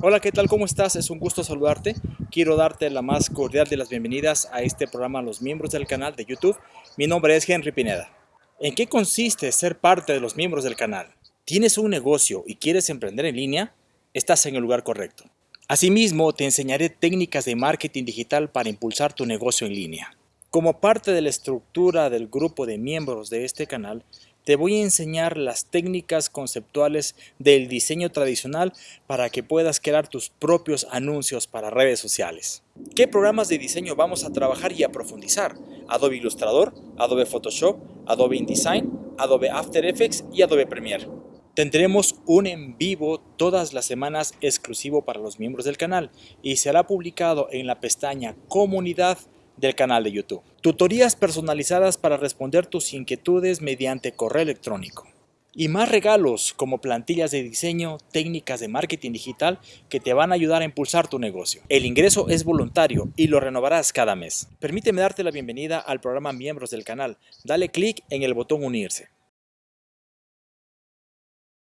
Hola, ¿qué tal? ¿Cómo estás? Es un gusto saludarte. Quiero darte la más cordial de las bienvenidas a este programa a los miembros del canal de YouTube. Mi nombre es Henry Pineda. ¿En qué consiste ser parte de los miembros del canal? ¿Tienes un negocio y quieres emprender en línea? Estás en el lugar correcto. Asimismo, te enseñaré técnicas de marketing digital para impulsar tu negocio en línea. Como parte de la estructura del grupo de miembros de este canal, te voy a enseñar las técnicas conceptuales del diseño tradicional para que puedas crear tus propios anuncios para redes sociales. ¿Qué programas de diseño vamos a trabajar y a profundizar? Adobe Illustrator, Adobe Photoshop, Adobe InDesign, Adobe After Effects y Adobe Premiere. Tendremos un en vivo todas las semanas exclusivo para los miembros del canal y será publicado en la pestaña Comunidad del canal de YouTube. Tutorías personalizadas para responder tus inquietudes mediante correo electrónico. Y más regalos como plantillas de diseño, técnicas de marketing digital que te van a ayudar a impulsar tu negocio. El ingreso es voluntario y lo renovarás cada mes. Permíteme darte la bienvenida al programa Miembros del canal. Dale clic en el botón Unirse.